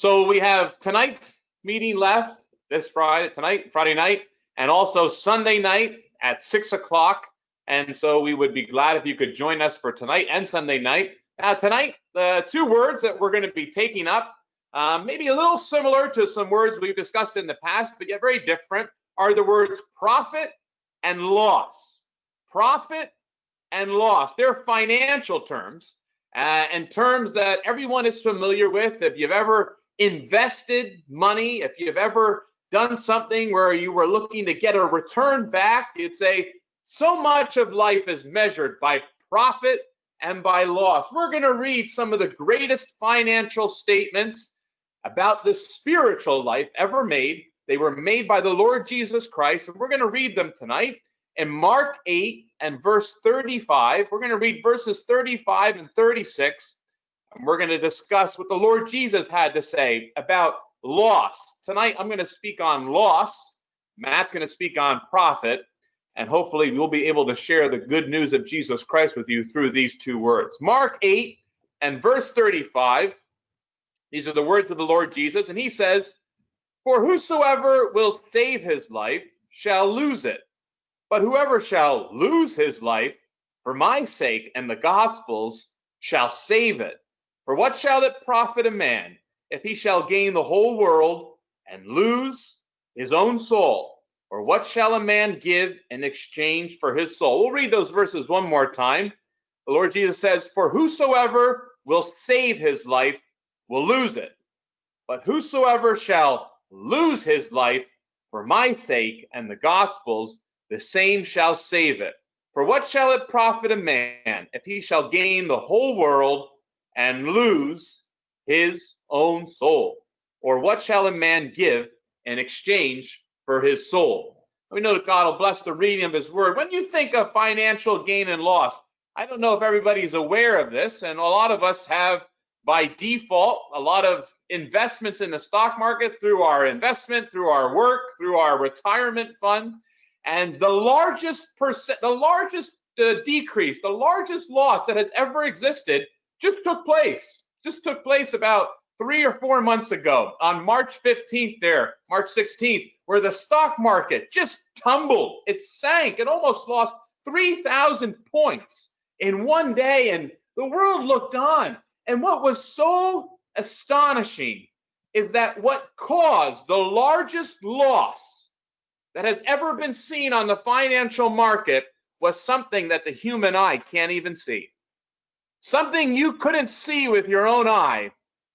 So we have tonight's meeting left this Friday, tonight, Friday night, and also Sunday night at six o'clock. And so we would be glad if you could join us for tonight and Sunday night. Now, tonight, the two words that we're going to be taking up, um, maybe a little similar to some words we've discussed in the past, but yet very different, are the words profit and loss. Profit and loss. They're financial terms uh, and terms that everyone is familiar with. If you've ever invested money, if you've ever done something where you were looking to get a return back, you'd say so much of life is measured by profit and by loss. We're going to read some of the greatest financial statements about the spiritual life ever made. They were made by the Lord Jesus Christ, and we're going to read them tonight in Mark 8 and verse 35. We're going to read verses 35 and 36, and we're going to discuss what the Lord Jesus had to say about loss. Tonight, I'm going to speak on loss. Matt's going to speak on profit. And hopefully, we'll be able to share the good news of Jesus Christ with you through these two words. Mark 8 and verse 35. These are the words of the Lord Jesus. And he says, For whosoever will save his life shall lose it. But whoever shall lose his life for my sake and the gospel's shall save it. For what shall it profit a man if he shall gain the whole world and lose his own soul? Or what shall a man give in exchange for his soul? We'll read those verses one more time. The Lord Jesus says, For whosoever will save his life will lose it. But whosoever shall lose his life for my sake and the gospel's, the same shall save it. For what shall it profit a man if he shall gain the whole world and lose his own soul? Or what shall a man give in exchange for his soul? We know that God will bless the reading of his word. When you think of financial gain and loss, I don't know if everybody's aware of this, and a lot of us have by default a lot of investments in the stock market through our investment, through our work, through our retirement fund. And the largest percent, the largest uh, decrease, the largest loss that has ever existed just took place. Just took place about three or four months ago on March 15th, there, March 16th, where the stock market just tumbled. It sank. It almost lost 3,000 points in one day. And the world looked on. And what was so astonishing is that what caused the largest loss that has ever been seen on the financial market was something that the human eye can't even see. Something you couldn't see with your own eye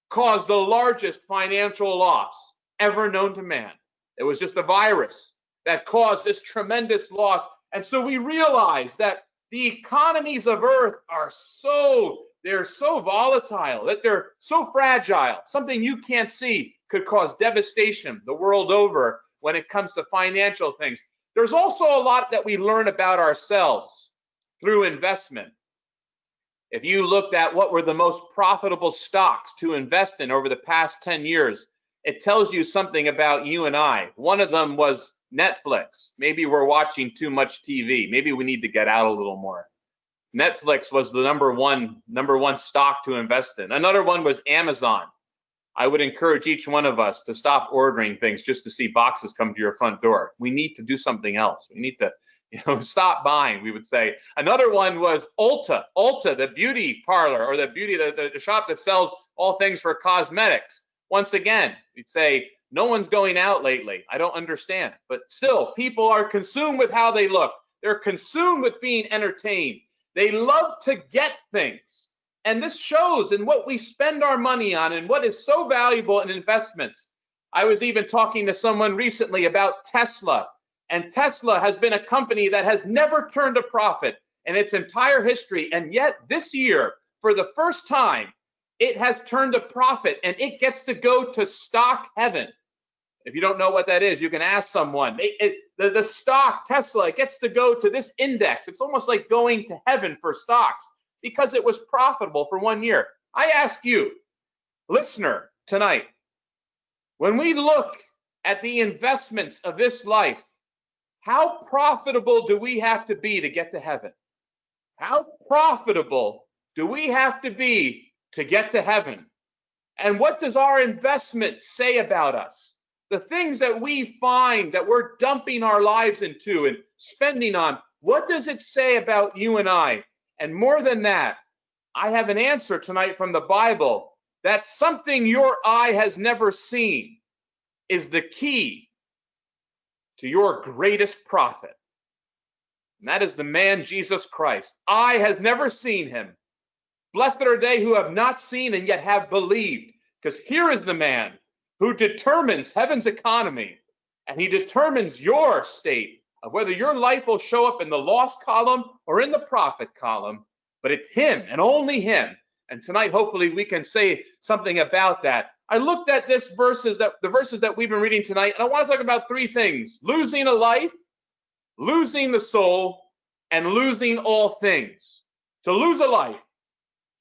caused the largest financial loss ever known to man. It was just a virus that caused this tremendous loss. And so we realize that the economies of earth are so they're so volatile that they're so fragile. Something you can't see could cause devastation the world over when it comes to financial things. There's also a lot that we learn about ourselves through investment. If you looked at what were the most profitable stocks to invest in over the past 10 years, it tells you something about you and I. One of them was Netflix. Maybe we're watching too much TV. Maybe we need to get out a little more. Netflix was the number one number one stock to invest in. Another one was Amazon. I would encourage each one of us to stop ordering things just to see boxes come to your front door. We need to do something else. We need to you know, stop buying, we would say. Another one was Ulta, Ulta, the beauty parlor or the beauty, the, the, shop that sells all things for cosmetics. Once again, we'd say, no one's going out lately. I don't understand. But still, people are consumed with how they look. They're consumed with being entertained. They love to get things. And this shows in what we spend our money on and what is so valuable in investments. I was even talking to someone recently about Tesla and Tesla has been a company that has never turned a profit in its entire history. And yet, this year, for the first time, it has turned a profit and it gets to go to stock heaven. If you don't know what that is, you can ask someone. It, it, the, the stock, Tesla, gets to go to this index. It's almost like going to heaven for stocks because it was profitable for one year. I ask you, listener, tonight, when we look at the investments of this life, how profitable do we have to be to get to heaven? How profitable do we have to be to get to heaven? And what does our investment say about us? The things that we find that we're dumping our lives into and spending on, what does it say about you and I? And more than that, I have an answer tonight from the Bible that something your eye has never seen is the key to your greatest profit. And that is the man Jesus Christ. Eye has never seen him. Blessed are they who have not seen and yet have believed. Because here is the man who determines heaven's economy and he determines your state of whether your life will show up in the lost column or in the profit column. But it's him and only him. And tonight, hopefully, we can say something about that. I looked at this verses that the verses that we've been reading tonight, and I want to talk about three things: losing a life, losing the soul, and losing all things. To lose a life,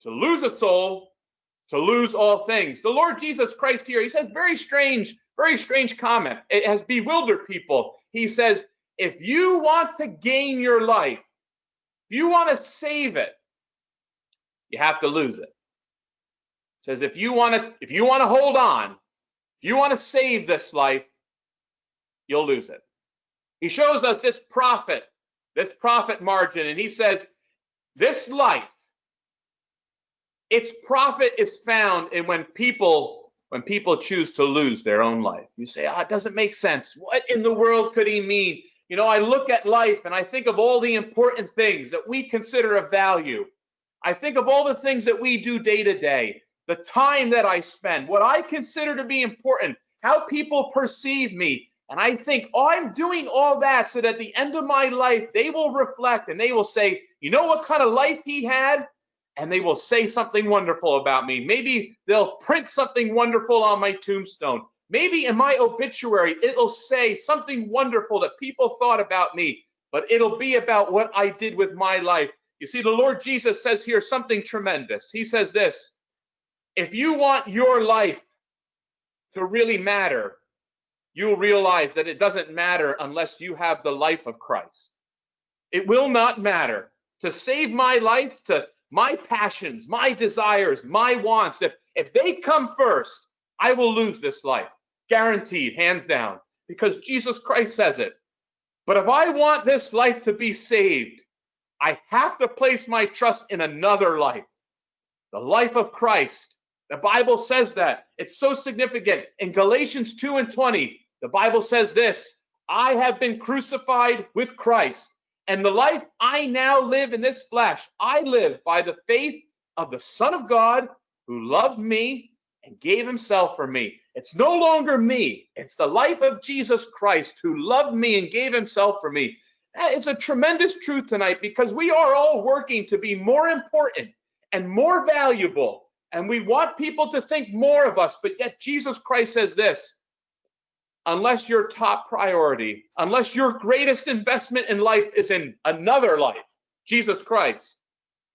to lose a soul, to lose all things. The Lord Jesus Christ here, he says very strange, very strange comment. It has bewildered people. He says, if you want to gain your life, if you want to save it, you have to lose it. Says if you want to if you want to hold on, if you want to save this life, you'll lose it. He shows us this profit, this profit margin, and he says, this life, its profit is found in when people when people choose to lose their own life. You say, ah, it doesn't make sense. What in the world could he mean? You know, I look at life and I think of all the important things that we consider of value. I think of all the things that we do day to day, the time that I spend, what I consider to be important, how people perceive me, and I think, oh, I'm doing all that so that at the end of my life, they will reflect and they will say, you know what kind of life he had? And they will say something wonderful about me. Maybe they'll print something wonderful on my tombstone. Maybe in my obituary, it'll say something wonderful that people thought about me, but it'll be about what I did with my life. You see, the Lord Jesus says here something tremendous. He says this if you want your life to really matter, you'll realize that it doesn't matter unless you have the life of Christ. It will not matter to save my life, to my passions, my desires, my wants. If, if they come first, I will lose this life. Guaranteed, hands down, because Jesus Christ says it. But if I want this life to be saved, I have to place my trust in another life, the life of Christ. The Bible says that. It's so significant. In Galatians 2 and 20, the Bible says this I have been crucified with Christ, and the life I now live in this flesh, I live by the faith of the Son of God who loved me and gave himself for me. It's no longer me, it's the life of Jesus Christ who loved me and gave himself for me. That is a tremendous truth tonight because we are all working to be more important and more valuable. And we want people to think more of us, but yet Jesus Christ says this unless your top priority, unless your greatest investment in life is in another life, Jesus Christ,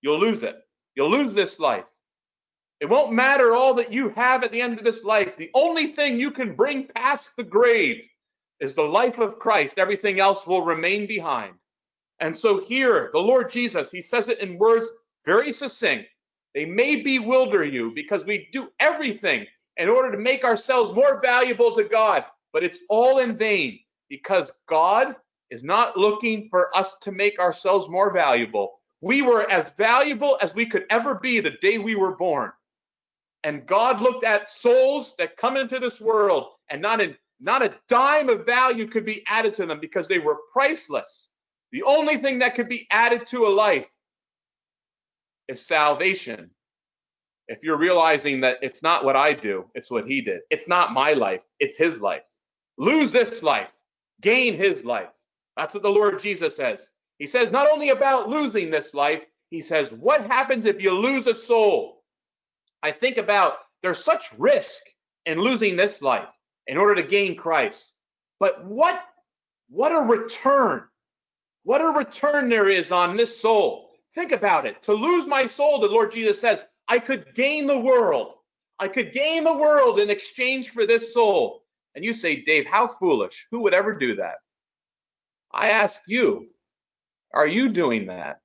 you'll lose it. You'll lose this life. It won't matter all that you have at the end of this life. The only thing you can bring past the grave is the life of Christ. Everything else will remain behind. And so here, the Lord Jesus, he says it in words very succinct. They may bewilder you because we do everything in order to make ourselves more valuable to God but it's all in vain because God is not looking for us to make ourselves more valuable. We were as valuable as we could ever be the day we were born. And God looked at souls that come into this world and not a, not a dime of value could be added to them because they were priceless. The only thing that could be added to a life is salvation. If you're realizing that it's not what I do, it's what he did. It's not my life, it's his life lose this life, gain his life. That's what the Lord Jesus says. He says not only about losing this life, he says, what happens if you lose a soul? I think about there's such risk in losing this life in order to gain Christ. But what what a return. What a return there is on this soul. Think about it. To lose my soul, the Lord Jesus says, I could gain the world. I could gain the world in exchange for this soul. And you say, Dave, how foolish. Who would ever do that? I ask you, are you doing that?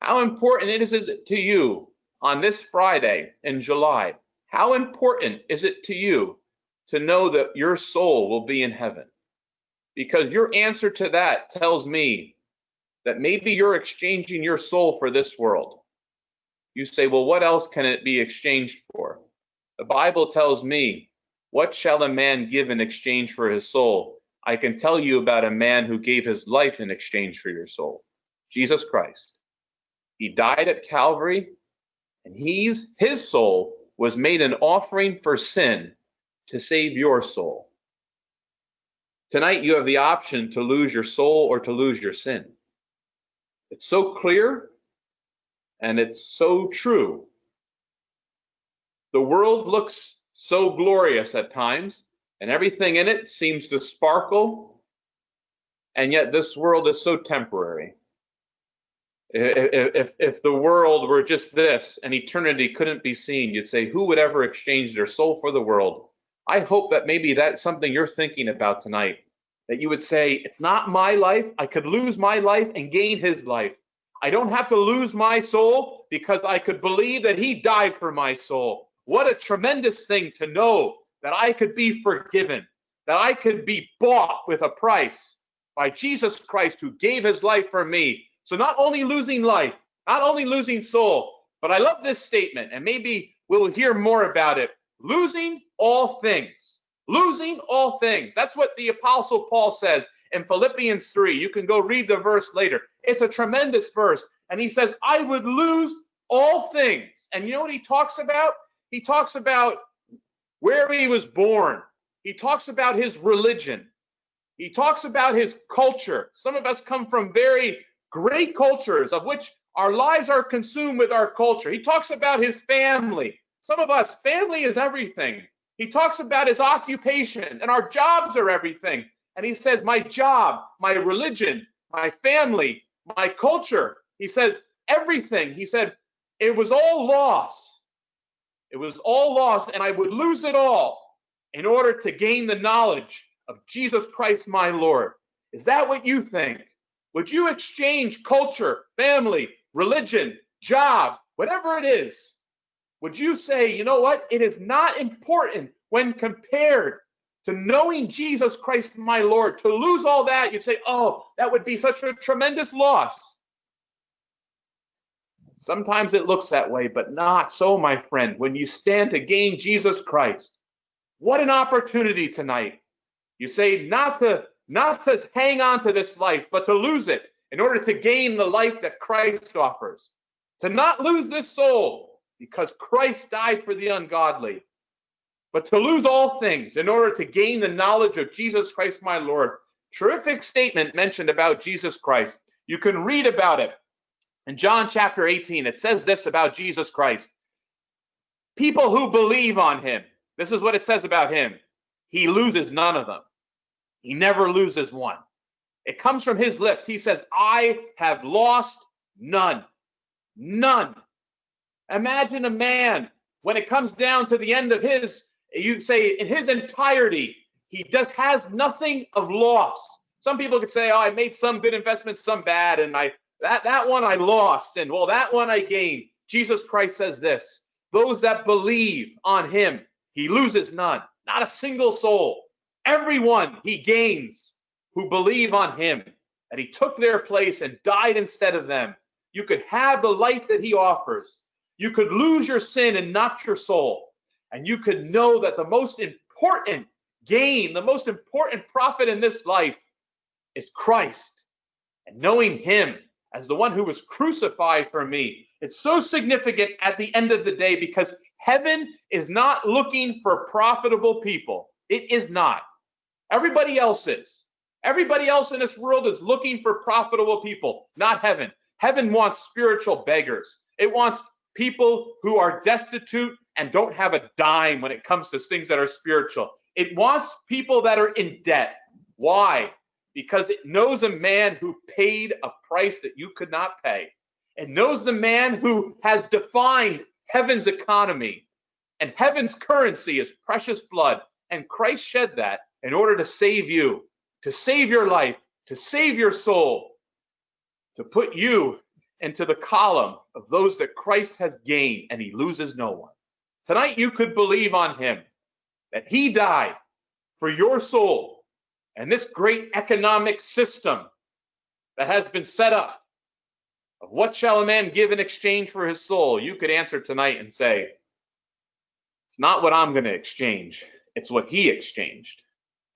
How important it is is it to you on this Friday in July, how important is it to you to know that your soul will be in heaven? Because your answer to that tells me that maybe you're exchanging your soul for this world. You say, well, what else can it be exchanged for? The Bible tells me, what shall a man give in exchange for his soul? I can tell you about a man who gave his life in exchange for your soul Jesus Christ. He died at Calvary, and he's his soul was made an offering for sin to save your soul. Tonight, you have the option to lose your soul or to lose your sin. It's so clear and it's so true. The world looks so glorious at times, and everything in it seems to sparkle, and yet this world is so temporary. If, if, if the world were just this and eternity couldn't be seen, you'd say, who would ever exchange their soul for the world? I hope that maybe that's something you're thinking about tonight. That you would say, it's not my life. I could lose my life and gain his life. I don't have to lose my soul because I could believe that he died for my soul. What a tremendous thing to know that I could be forgiven, that I could be bought with a price by Jesus Christ who gave his life for me. So not only losing life, not only losing soul, but I love this statement, and maybe we'll hear more about it. Losing all things. Losing all things. That's what the Apostle Paul says in Philippians 3. You can go read the verse later. It's a tremendous verse. And he says, I would lose all things. And you know what he talks about? He talks about where he was born, he talks about his religion, he talks about his culture. Some of us come from very great cultures of which our lives are consumed with our culture. He talks about his family. Some of us, family is everything. He talks about his occupation, and our jobs are everything. And he says, My job, my religion, my family, my culture. He says, everything. He said, it was all lost. It was all lost, and I would lose it all in order to gain the knowledge of Jesus Christ, my Lord. Is that what you think? Would you exchange culture, family, religion, job, whatever it is? Would you say, you know what? It is not important when compared to knowing Jesus Christ, my Lord, to lose all that, you'd say, oh, that would be such a tremendous loss. Sometimes it looks that way, but not so, my friend. When you stand to gain Jesus Christ, what an opportunity tonight. You say not to not to hang on to this life, but to lose it in order to gain the life that Christ offers. To not lose this soul because Christ died for the ungodly but to lose all things in order to gain the knowledge of Jesus Christ my Lord. Terrific statement mentioned about Jesus Christ. You can read about it in John chapter 18. It says this about Jesus Christ People who believe on him, this is what it says about him. He loses none of them, he never loses one. It comes from his lips. He says, I have lost none. None. Imagine a man when it comes down to the end of his you say in his entirety, he just has nothing of loss. Some people could say, "Oh, I made some good investments, some bad, and I that that one I lost, and well, that one I gained." Jesus Christ says this: "Those that believe on Him, He loses none, not a single soul. Everyone He gains who believe on Him, and He took their place and died instead of them. You could have the life that He offers. You could lose your sin and not your soul." and you could know that the most important gain, the most important profit in this life is Christ and knowing Him as the one who was crucified for me. It's so significant at the end of the day because heaven is not looking for profitable people. It is not. Everybody else is. Everybody else in this world is looking for profitable people, not heaven. Heaven wants spiritual beggars. It wants people who are destitute and don't have a dime when it comes to things that are spiritual. It wants people that are in debt. Why? Because it knows a man who paid a price that you could not pay. It knows the man who has defined heaven's economy and heaven's currency is precious blood. And Christ shed that in order to save you, to save your life, to save your soul, to put you into the column of those that Christ has gained and he loses no one. Tonight, you could believe on him that he died for your soul and this great economic system that has been set up of what shall a man give in exchange for his soul? You could answer tonight and say, it's not what I'm going to exchange, it's what he exchanged.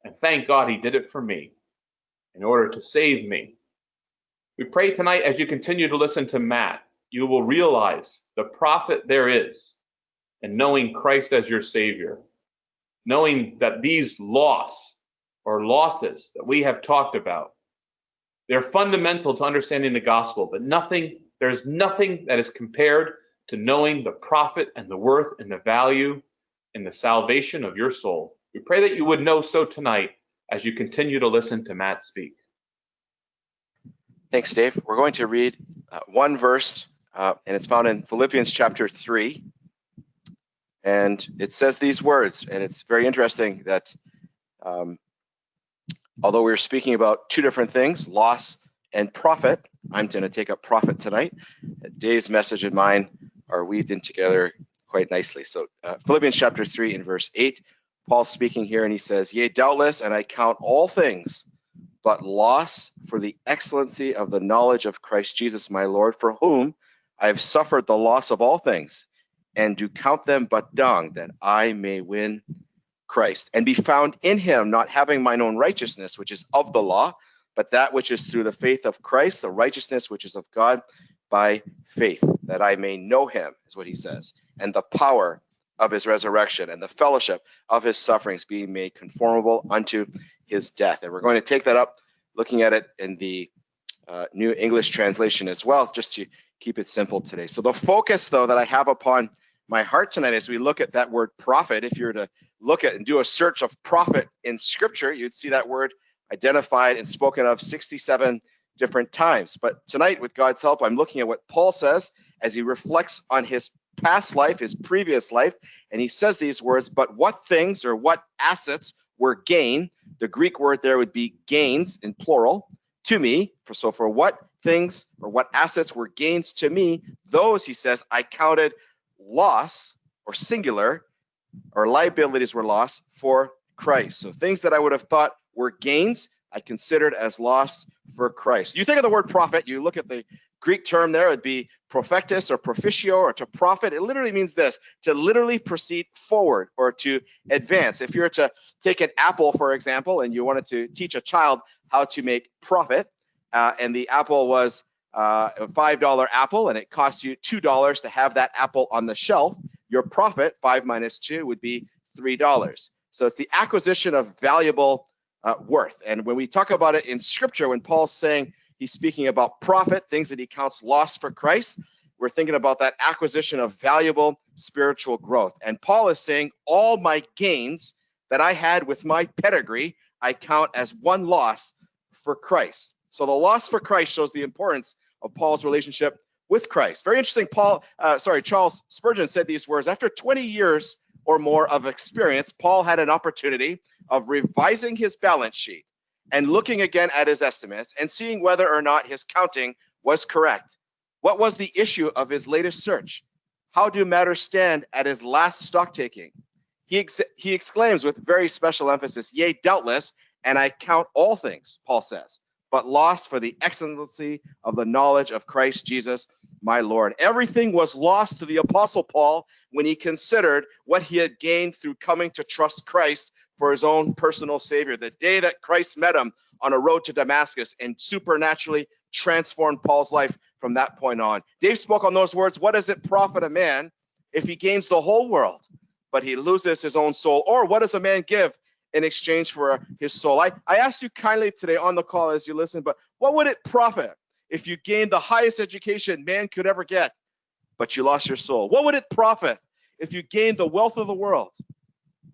And thank God he did it for me in order to save me. We pray tonight as you continue to listen to Matt, you will realize the profit there is in knowing Christ as your Savior, knowing that these loss or losses that we have talked about, they're fundamental to understanding the gospel, but nothing, there's nothing that is compared to knowing the profit and the worth and the value and the salvation of your soul. We pray that you would know so tonight as you continue to listen to Matt speak. Thanks, Dave. We're going to read uh, one verse, uh, and it's found in Philippians chapter 3. And it says these words, and it's very interesting that um, although we're speaking about two different things, loss and profit, I'm going to take up profit tonight. Dave's message and mine are weaved in together quite nicely. So uh, Philippians chapter 3 and verse 8, Paul speaking here, and he says, Yea, doubtless, and I count all things but loss for the excellency of the knowledge of Christ Jesus my Lord, for whom I have suffered the loss of all things, and do count them but dung, that I may win Christ, and be found in him, not having mine own righteousness, which is of the law, but that which is through the faith of Christ, the righteousness which is of God by faith, that I may know him, is what he says, and the power of his resurrection and the fellowship of his sufferings, being made conformable unto his death. And we're going to take that up, looking at it in the uh, New English translation as well, just to keep it simple today. So the focus, though, that I have upon my heart tonight as we look at that word profit, if you were to look at and do a search of profit in scripture, you'd see that word identified and spoken of 67 different times. But tonight, with God's help, I'm looking at what Paul says as he reflects on his past life, his previous life, and he says these words, but what things or what assets were gain? The Greek word there would be gains in plural to me. For so for what things or what assets were gains to me, those he says I counted loss or singular or liabilities were lost for Christ. So things that I would have thought were gains, I considered as lost for Christ. You think of the word profit, you look at the Greek term there, it'd be profectus or proficio or to profit. It literally means this to literally proceed forward or to advance. If you're to take an apple, for example, and you wanted to teach a child how to make profit, uh, and the apple was uh, a $5 apple and it cost you $2 to have that apple on the shelf, your profit, five minus two, would be $3. So it's the acquisition of valuable uh, worth. And when we talk about it in scripture, when Paul's saying he's speaking about profit, things that he counts loss for Christ, we're thinking about that acquisition of valuable spiritual growth. And Paul is saying, all my gains that I had with my pedigree, I count as one loss for Christ. So the loss for Christ shows the importance of Paul's relationship with Christ. Very interesting. Paul, uh, sorry, Charles Spurgeon said these words after 20 years or more of experience, Paul had an opportunity of revising his balance sheet and looking again at his estimates and seeing whether or not his counting was correct. What was the issue of his latest search? How do matters stand at his last stock taking? He, ex- he exclaims with very special emphasis, Yea, doubtless, and I count all things, Paul says, but lost for the excellency of the knowledge of Christ Jesus, my Lord. Everything was lost to the Apostle Paul when he considered what he had gained through coming to trust Christ for his own personal Savior. The day that Christ met him on a road to Damascus and supernaturally transformed Paul's life from that point on. Dave spoke on those words What does it profit a man if he gains the whole world, but he loses his own soul? Or what does a man give in exchange for his soul. I, I asked you kindly today on the call as you listen, but what would it profit if you gained the highest education man could ever get, but you lost your soul? What would it profit if you gained the wealth of the world,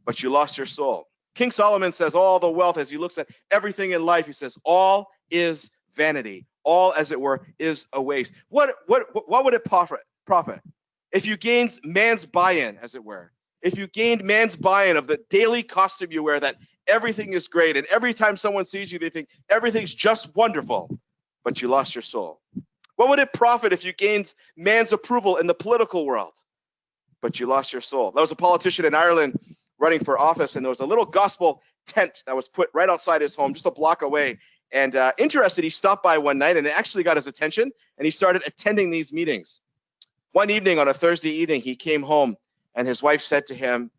but you lost your soul? King Solomon says all the wealth as he looks at everything in life, he says all is vanity. All, as it were, is a waste. What what what would it profit profit if you gained man's buy-in, as it were? if you gained man's buy-in of the daily costume you wear that everything is great and every time someone sees you they think everything's just wonderful but you lost your soul What would it profit if you gained man's approval in the political world, but you lost your soul? That was a politician in Ireland running for office, and there was a little gospel tent that was put right outside his home, just a block away. And uh, interested, he stopped by one night and it actually got his attention, and he started attending these meetings. One evening on a Thursday evening, he came home, and his wife said to him,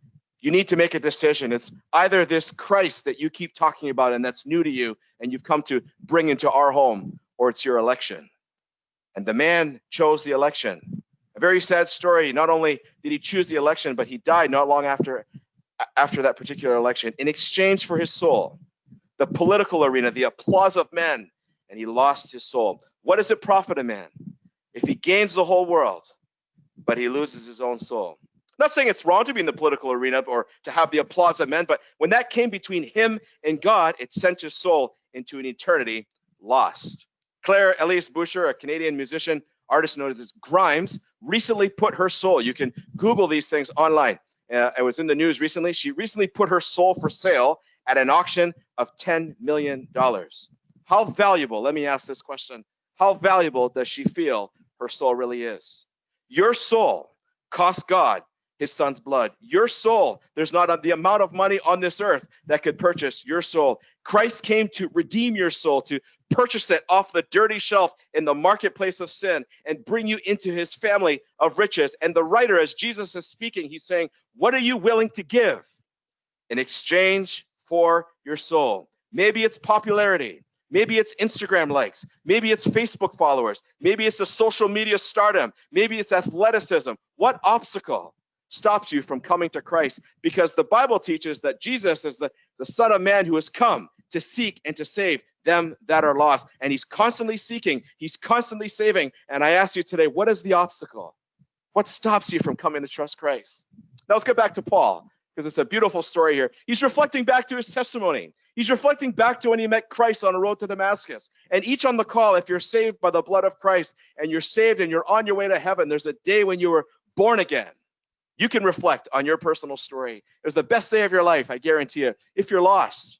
You need to make a decision. It's either this Christ that you keep talking about and that's new to you and you've come to bring into our home, or it's your election. And the man chose the election. A very sad story. Not only did he choose the election, but he died not long after after that particular election in exchange for his soul, the political arena, the applause of men, and he lost his soul. What does it profit a man if he gains the whole world, but he loses his own soul? Not saying it's wrong to be in the political arena or to have the applause of men, but when that came between him and God, it sent his soul into an eternity lost. Claire Elise Boucher, a Canadian musician, artist known as Grimes, recently put her soul. You can Google these things online. Uh, it was in the news recently. She recently put her soul for sale at an auction of $10 million. How valuable, let me ask this question, how valuable does she feel her soul really is? Your soul cost God his son's blood. Your soul, there's not a, the amount of money on this earth that could purchase your soul. Christ came to redeem your soul, to purchase it off the dirty shelf in the marketplace of sin and bring you into his family of riches. And the writer, as Jesus is speaking, he's saying, What are you willing to give in exchange for your soul? Maybe it's popularity. Maybe it's Instagram likes. Maybe it's Facebook followers. Maybe it's the social media stardom. Maybe it's athleticism. What obstacle stops you from coming to Christ because the Bible teaches that Jesus is the, the Son of Man who has come to seek and to save them that are lost. And he's constantly seeking, he's constantly saving. And I ask you today, what is the obstacle? What stops you from coming to trust Christ? Now let's get back to Paul because it's a beautiful story here. He's reflecting back to his testimony. He's reflecting back to when he met Christ on the road to Damascus. And each on the call, if you're saved by the blood of Christ and you're saved and you're on your way to heaven, there's a day when you were born again you can reflect on your personal story. It was the best day of your life, I guarantee you. If you're lost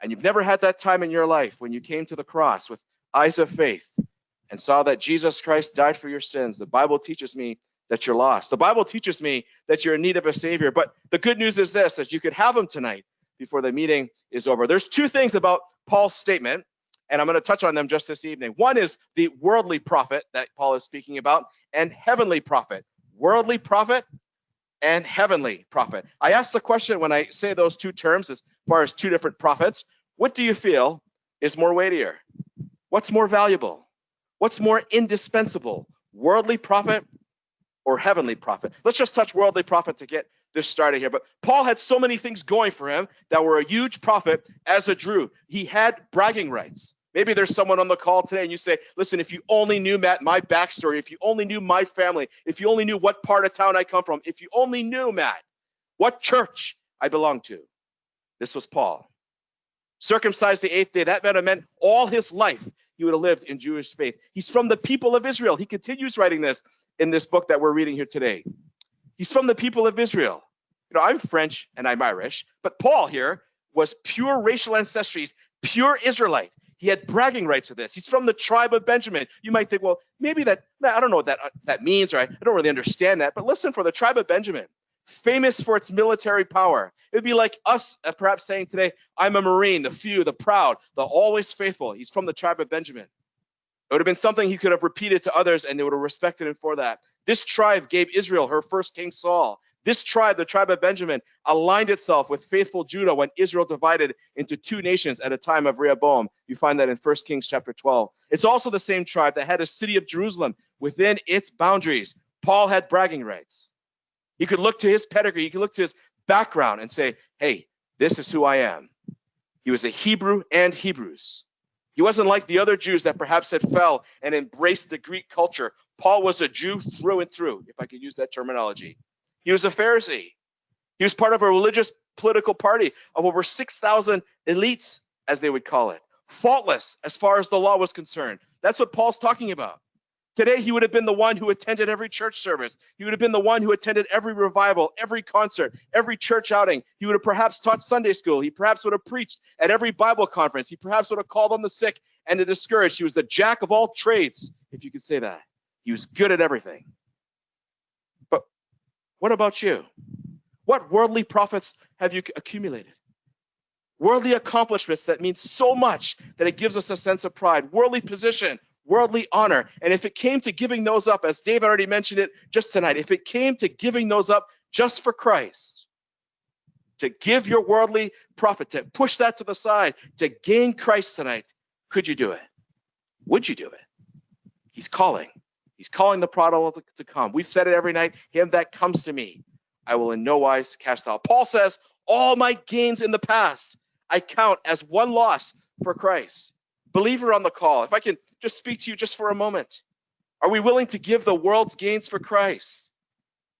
and you've never had that time in your life when you came to the cross with eyes of faith and saw that Jesus Christ died for your sins, the Bible teaches me that you're lost. The Bible teaches me that you're in need of a Savior. But the good news is this that you could have him tonight before the meeting is over. There's two things about Paul's statement, and I'm going to touch on them just this evening. One is the worldly profit that Paul is speaking about, and heavenly profit. Worldly profit and heavenly profit. I ask the question when I say those two terms as far as two different profits, what do you feel is more weightier? What's more valuable? What's more indispensable? Worldly profit or heavenly profit? Let's just touch worldly profit to get this started here. But Paul had so many things going for him that were a huge profit as a Jew. He had bragging rights. Maybe there's someone on the call today and you say, listen, if you only knew, Matt, my backstory, if you only knew my family, if you only knew what part of town I come from, if you only knew, Matt, what church I belong to. This was Paul. Circumcised the eighth day, that meant, meant all his life he would have lived in Jewish faith. He's from the people of Israel. He continues writing this in this book that we're reading here today. He's from the people of Israel. You know, I'm French and I'm Irish, but Paul here was pure racial ancestries, pure Israelite. He had bragging rights to this. He's from the tribe of Benjamin. You might think, well, maybe that, I don't know what that, uh, that means, or I, I don't really understand that. But listen, for the tribe of Benjamin, famous for its military power, it would be like us uh, perhaps saying today, I'm a Marine, the few, the proud, the always faithful. He's from the tribe of Benjamin. It would have been something he could have repeated to others and they would have respected him for that. This tribe gave Israel her first king Saul. This tribe, the tribe of Benjamin, aligned itself with faithful Judah when Israel divided into two nations at a time of Rehoboam. You find that in 1 Kings chapter 12. It's also the same tribe that had a city of Jerusalem within its boundaries. Paul had bragging rights. He could look to his pedigree, he could look to his background and say, hey, this is who I am. He was a Hebrew and Hebrews. He wasn't like the other Jews that perhaps had fell and embraced the Greek culture. Paul was a Jew through and through, if I could use that terminology. He was a Pharisee. He was part of a religious political party of over 6,000 elites, as they would call it, faultless as far as the law was concerned. That's what Paul's talking about. Today, he would have been the one who attended every church service. He would have been the one who attended every revival, every concert, every church outing. He would have perhaps taught Sunday school. He perhaps would have preached at every Bible conference. He perhaps would have called on the sick and the discouraged. He was the jack of all trades if you could say that. He was good at everything. What about you? What worldly profits have you accumulated? Worldly accomplishments that mean so much that it gives us a sense of pride, worldly position, worldly honor. And if it came to giving those up, as Dave already mentioned it just tonight, if it came to giving those up just for Christ, to give your worldly profit, to push that to the side, to gain Christ tonight, could you do it? Would you do it? He's calling. He's calling the prodigal to come. We've said it every night. Him that comes to me, I will in no wise cast out. Paul says, All my gains in the past I count as one loss for Christ. Believer on the call, if I can just speak to you just for a moment. Are we willing to give the world's gains for Christ?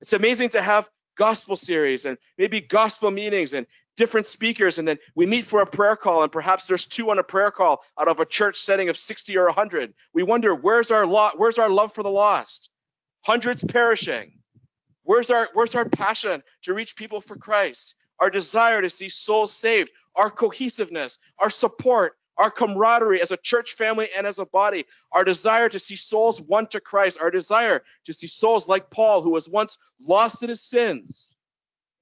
It's amazing to have gospel series and maybe gospel meetings and different speakers and then we meet for a prayer call and perhaps there's two on a prayer call out of a church setting of 60 or 100 we wonder where's our lot where's our love for the lost? Hundreds perishing. Where's our where's our passion to reach people for christ? Our desire to see souls saved our cohesiveness our support our camaraderie as a church family and as a body, our desire to see souls won to Christ, our desire to see souls like Paul, who was once lost in his sins,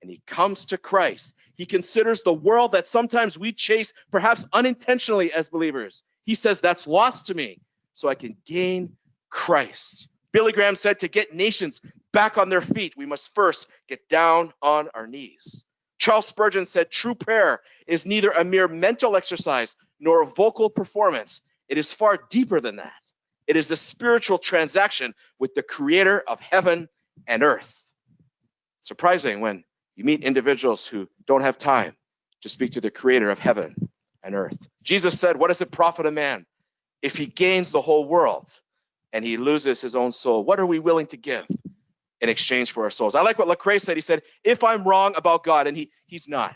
and he comes to Christ. He considers the world that sometimes we chase, perhaps unintentionally as believers. He says, That's lost to me, so I can gain Christ. Billy Graham said, To get nations back on their feet, we must first get down on our knees. Charles Spurgeon said, True prayer is neither a mere mental exercise nor a vocal performance. It is far deeper than that. It is a spiritual transaction with the creator of heaven and earth. Surprising when you meet individuals who don't have time to speak to the creator of heaven and earth. Jesus said, What does it profit a man if he gains the whole world and he loses his own soul? What are we willing to give in exchange for our souls? I like what Lecrae said. He said, If I'm wrong about God, and he, he's not.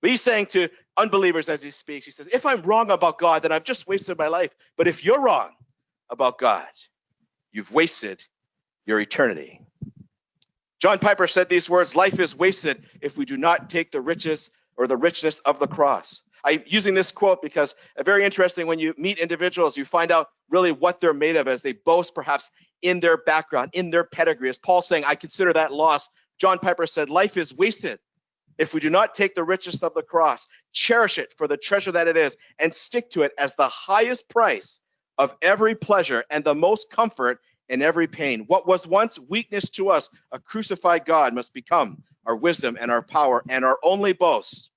But he's saying to unbelievers as he speaks, he says, If I'm wrong about God, then I've just wasted my life. But if you're wrong about God, you've wasted your eternity. John Piper said these words Life is wasted if we do not take the riches or the richness of the cross. I'm using this quote because uh, very interesting when you meet individuals, you find out really what they're made of as they boast perhaps in their background, in their pedigree. As Paul saying, I consider that lost. John Piper said, Life is wasted if we do not take the richest of the cross, cherish it for the treasure that it is, and stick to it as the highest price of every pleasure and the most comfort in every pain. What was once weakness to us, a crucified God, must become our wisdom and our power and our only boast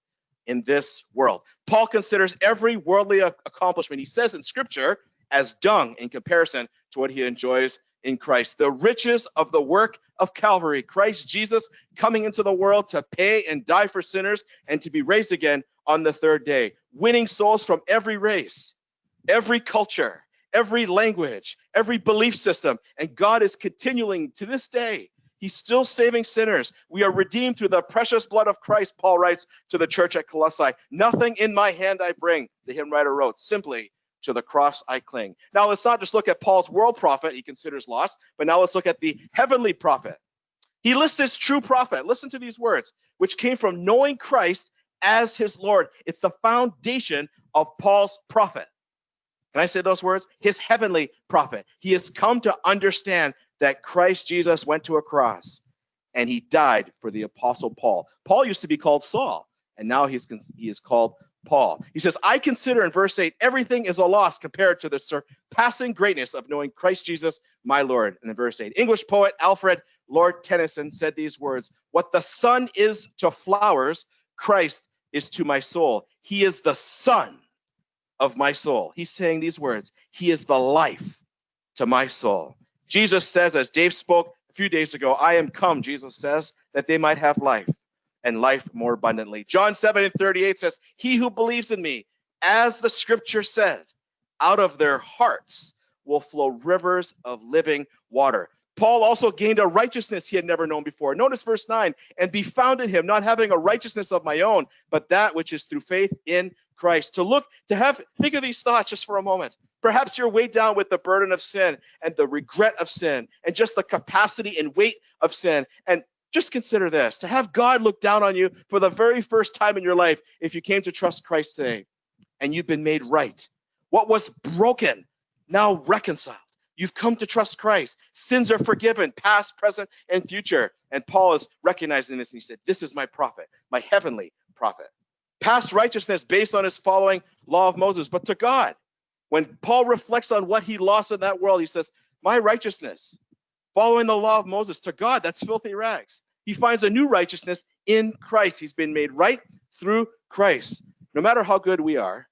in this world. Paul considers every worldly accomplishment, he says in scripture, as dung in comparison to what he enjoys in Christ. The riches of the work of Calvary, Christ Jesus coming into the world to pay and die for sinners and to be raised again on the third day, winning souls from every race, every culture, every language, every belief system. And God is continuing to this day. He's still saving sinners. We are redeemed through the precious blood of Christ, Paul writes to the church at Colossae. Nothing in my hand I bring, the hymn writer wrote, simply to the cross I cling. Now let's not just look at Paul's world profit he considers lost, but now let's look at the heavenly profit. He lists this true profit. Listen to these words, which came from knowing Christ as his Lord. It's the foundation of Paul's profit. Can I say those words? His heavenly profit. He has come to understand that Christ Jesus went to a cross and he died for the apostle Paul. Paul used to be called Saul, and now he's he is called Paul. He says, I consider in verse 8, everything is a loss compared to the surpassing greatness of knowing Christ Jesus, my Lord. And in verse 8, English poet Alfred Lord Tennyson said these words What the sun is to flowers, Christ is to my soul. He is the sun of my soul. He's saying these words He is the life to my soul. Jesus says, as Dave spoke a few days ago, I am come, Jesus says, that they might have life and life more abundantly. John 7 and 38 says, He who believes in me, as the scripture said, out of their hearts will flow rivers of living water. Paul also gained a righteousness he had never known before. Notice verse 9, and be found in him, not having a righteousness of my own, but that which is through faith in Christ. To look, to have, think of these thoughts just for a moment. Perhaps you're weighed down with the burden of sin and the regret of sin and just the capacity and weight of sin. And just consider this to have God look down on you for the very first time in your life if you came to trust Christ today and you've been made right. What was broken now reconciled. You've come to trust Christ. Sins are forgiven, past, present, and future. And Paul is recognizing this and he said, This is my profit, my heavenly profit. Past righteousness based on his following law of Moses, but to God. When Paul reflects on what he lost in that world, he says, My righteousness, following the law of Moses, to God, that's filthy rags. He finds a new righteousness in Christ. He's been made right through Christ. No matter how good we are,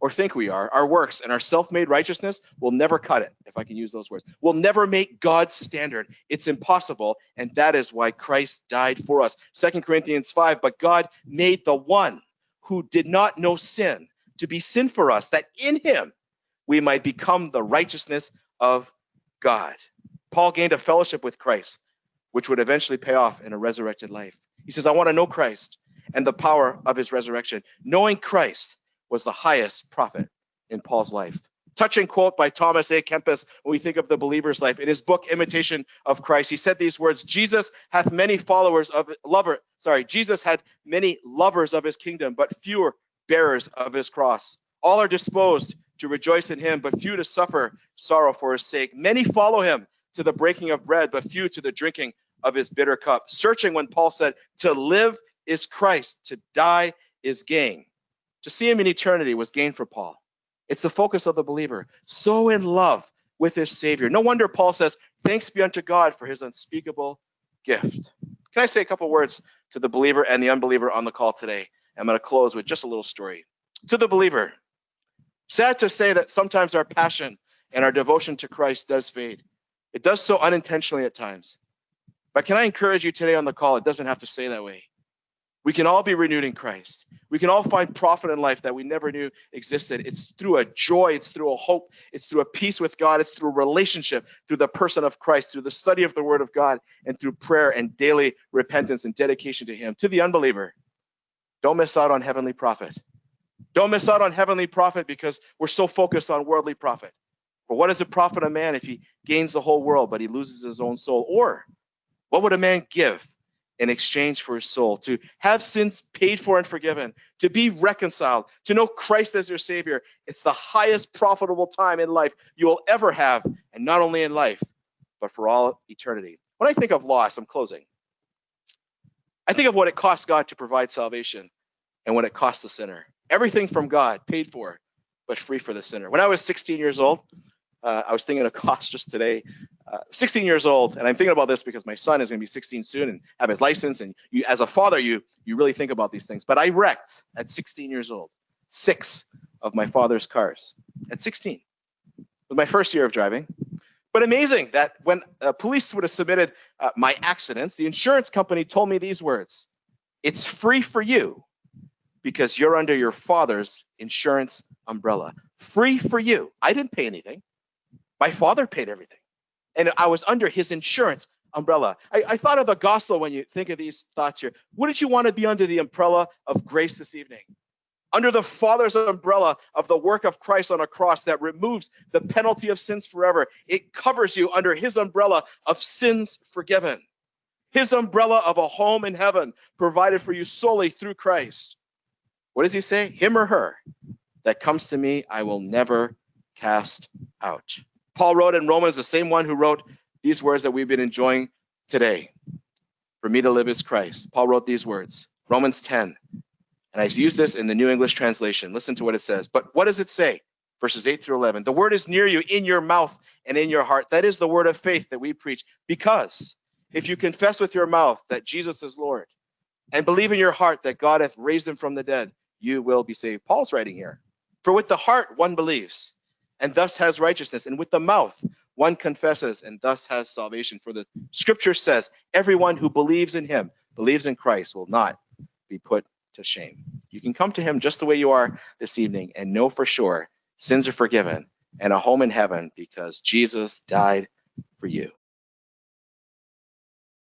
or think we are, our works and our self-made righteousness will never cut it, if I can use those words. Will never make God's standard. It's impossible, and that is why Christ died for us. Second Corinthians 5, but God made the one who did not know sin to be sin for us, that in him we might become the righteousness of God. Paul gained a fellowship with Christ, which would eventually pay off in a resurrected life. He says, I want to know Christ and the power of his resurrection. Knowing Christ was the highest profit in Paul's life. Touching quote by Thomas à Kempis when we think of the believer's life. In his book, Imitation of Christ, he said these words Jesus hath many followers of lover, sorry, Jesus had many lovers of his kingdom, but fewer bearers of his cross. All are disposed to rejoice in him, but few to suffer sorrow for his sake. Many follow him to the breaking of bread, but few to the drinking of his bitter cup. Searching when Paul said, To live is Christ, to die is gain. To see him in eternity was gain for Paul. It's the focus of the believer, so in love with his Savior. No wonder Paul says, Thanks be unto God for his unspeakable gift. Can I say a couple words to the believer and the unbeliever on the call today? I'm going to close with just a little story. To the believer, sad to say that sometimes our passion and our devotion to Christ does fade. It does so unintentionally at times. But can I encourage you today on the call? It doesn't have to stay that way. We can all be renewed in Christ. We can all find profit in life that we never knew existed. It's through a joy, it's through a hope, it's through a peace with God, it's through a relationship, through the person of Christ, through the study of the Word of God, and through prayer and daily repentance and dedication to Him. To the unbeliever, don't miss out on heavenly profit. Don't miss out on heavenly profit because we're so focused on worldly profit. For what does it profit a man if he gains the whole world but he loses his own soul? Or what would a man give in exchange for his soul, to have sins paid for and forgiven, to be reconciled, to know Christ as your Savior. It's the highest profitable time in life you will ever have, and not only in life, but for all eternity. When I think of loss, I'm closing. I think of what it costs God to provide salvation and what it costs the sinner. Everything from God, paid for, but free for the sinner. When I was 16 years old, uh, I was thinking of cost just today. Uh, 16 years old, and I'm thinking about this because my son is going to be 16 soon and have his license. And you, as a father, you you really think about these things. But I wrecked at 16 years old six of my father's cars at 16. It was my first year of driving. But amazing that when uh, police would have submitted uh, my accidents, the insurance company told me these words: "It's free for you because you're under your father's insurance umbrella. Free for you. I didn't pay anything." My father paid everything. And I was under his insurance umbrella. I, I, thought of the gospel when you think of these thoughts here. Wouldn't you want to be under the umbrella of grace this evening? Under the Father's umbrella of the work of Christ on a cross that removes the penalty of sins forever. It covers you under his umbrella of sins forgiven. His umbrella of a home in heaven provided for you solely through Christ. What does he say? Him or her that comes to me, I will never cast out. Paul wrote in Romans, the same one who wrote these words that we've been enjoying today. For me to live is Christ. Paul wrote these words, Romans 10. And I use this in the New English translation. Listen to what it says. But what does it say? Verses 8 through 11. The word is near you, in your mouth and in your heart. That is the word of faith that we preach. Because if you confess with your mouth that Jesus is Lord and believe in your heart that God hath raised him from the dead, you will be saved. Paul's writing here. For with the heart one believes and thus has righteousness. And with the mouth, one confesses and thus has salvation. For the scripture says, everyone who believes in him, believes in Christ, will not be put to shame. You can come to him just the way you are this evening and know for sure sins are forgiven and a home in heaven because Jesus died for you.